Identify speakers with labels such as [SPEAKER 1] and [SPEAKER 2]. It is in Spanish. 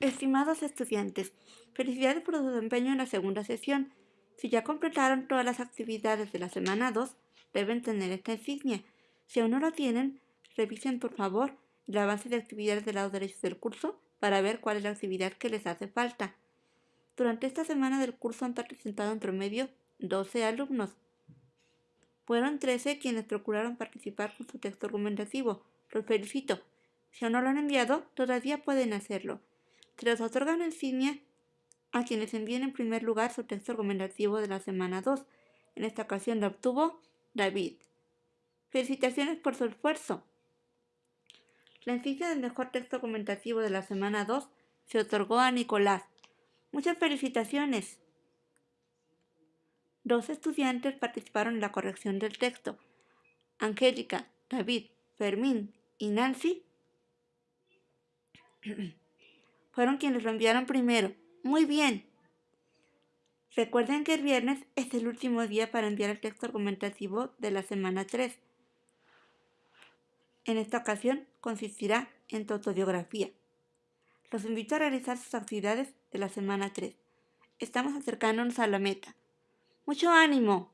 [SPEAKER 1] Estimados estudiantes, felicidades por su desempeño en la segunda sesión. Si ya completaron todas las actividades de la semana 2, deben tener esta insignia. Si aún no lo tienen, revisen por favor la base de actividades del lado derecho del curso para ver cuál es la actividad que les hace falta. Durante esta semana del curso han participado en promedio 12 alumnos. Fueron 13 quienes procuraron participar con su texto argumentativo. Los felicito. Si aún no lo han enviado, todavía pueden hacerlo. Se les otorga una insignia a quienes envíen en primer lugar su texto argumentativo de la semana 2. En esta ocasión la obtuvo David. Felicitaciones por su esfuerzo. La insignia del mejor texto argumentativo de la semana 2 se otorgó a Nicolás. Muchas felicitaciones. Dos estudiantes participaron en la corrección del texto. Angélica, David, Fermín y Nancy fueron quienes lo enviaron primero. Muy bien. Recuerden que el viernes es el último día para enviar el texto argumentativo de la semana 3. En esta ocasión consistirá en tu autobiografía. Los invito a realizar sus actividades de la semana 3. Estamos acercándonos a la meta. ¡Mucho ánimo!